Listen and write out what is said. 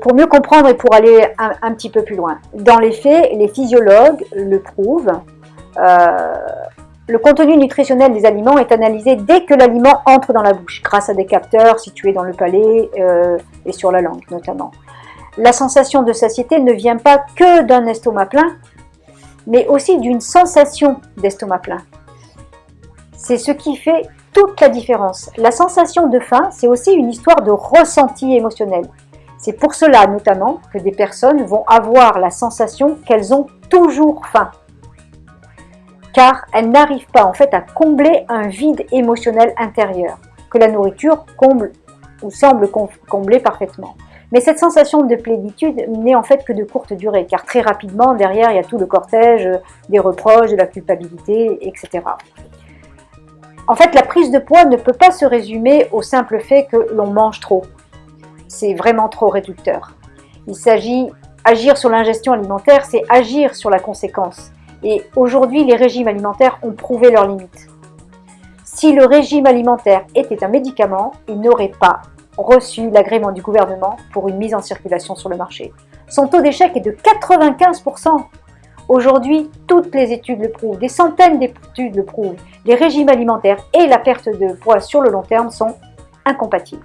Pour mieux comprendre et pour aller un, petit peu plus loin, dans les faits, les physiologues le prouvent, euh, le contenu nutritionnel des aliments est analysé dès que l'aliment entre dans la bouche, grâce à des capteurs situés dans le palais euh, et sur la langue notamment. La sensation de satiété ne vient pas que d'un estomac plein, mais aussi d'une sensation d'estomac plein. C'est ce qui fait toute la différence. La sensation de faim, c'est aussi une histoire de ressenti émotionnel. C'est pour cela notamment que des personnes vont avoir la sensation qu'elles ont toujours faim car elle n'arrive pas en fait à combler un vide émotionnel intérieur que la nourriture comble ou semble combler parfaitement. Mais cette sensation de plénitude n'est en fait que de courte durée, car très rapidement, derrière, il y a tout le cortège des reproches, de la culpabilité, etc. En fait, la prise de poids ne peut pas se résumer au simple fait que l'on mange trop. C'est vraiment trop réducteur. Il s'agit, agir sur l'ingestion alimentaire, c'est agir sur la conséquence. Et aujourd'hui, les régimes alimentaires ont prouvé leurs limites. Si le régime alimentaire était un médicament, il n'aurait pas reçu l'agrément du gouvernement pour une mise en circulation sur le marché. Son taux d'échec est de 95%. Aujourd'hui, toutes les études le prouvent, des centaines d'études le prouvent. Les régimes alimentaires et la perte de poids sur le long terme sont incompatibles.